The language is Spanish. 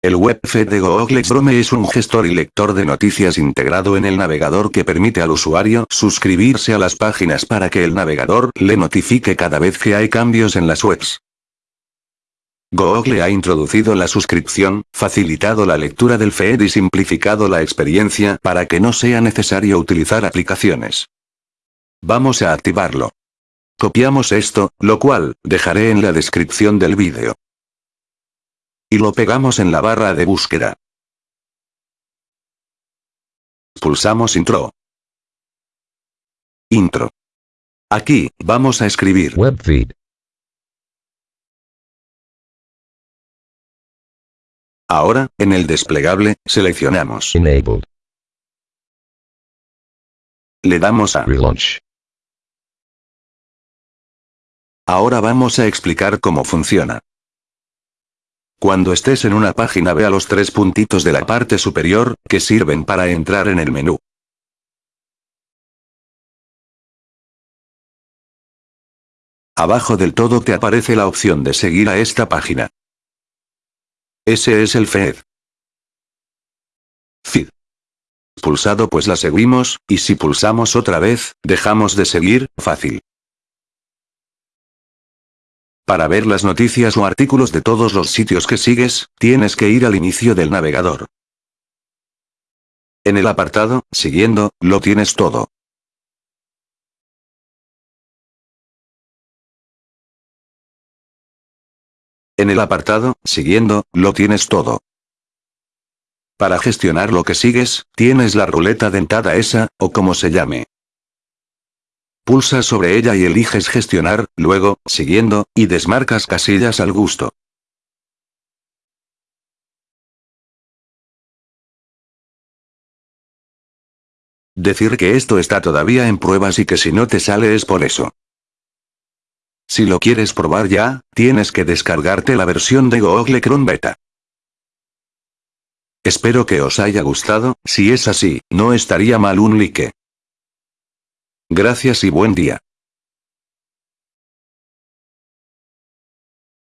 El webfeed de Google Chrome es un gestor y lector de noticias integrado en el navegador que permite al usuario suscribirse a las páginas para que el navegador le notifique cada vez que hay cambios en las webs. Google ha introducido la suscripción, facilitado la lectura del feed y simplificado la experiencia para que no sea necesario utilizar aplicaciones. Vamos a activarlo. Copiamos esto, lo cual, dejaré en la descripción del vídeo. Y lo pegamos en la barra de búsqueda. Pulsamos Intro. Intro. Aquí, vamos a escribir Webfeed. Ahora, en el desplegable, seleccionamos. Enabled. Le damos a Relaunch. Ahora vamos a explicar cómo funciona. Cuando estés en una página ve a los tres puntitos de la parte superior, que sirven para entrar en el menú. Abajo del todo te aparece la opción de seguir a esta página. Ese es el feed. Feed. Pulsado pues la seguimos, y si pulsamos otra vez, dejamos de seguir, fácil. Para ver las noticias o artículos de todos los sitios que sigues, tienes que ir al inicio del navegador. En el apartado, siguiendo, lo tienes todo. En el apartado, siguiendo, lo tienes todo. Para gestionar lo que sigues, tienes la ruleta dentada esa, o como se llame. Pulsa sobre ella y eliges gestionar, luego, siguiendo, y desmarcas casillas al gusto. Decir que esto está todavía en pruebas y que si no te sale es por eso. Si lo quieres probar ya, tienes que descargarte la versión de Google Chrome Beta. Espero que os haya gustado, si es así, no estaría mal un like. Gracias y buen día.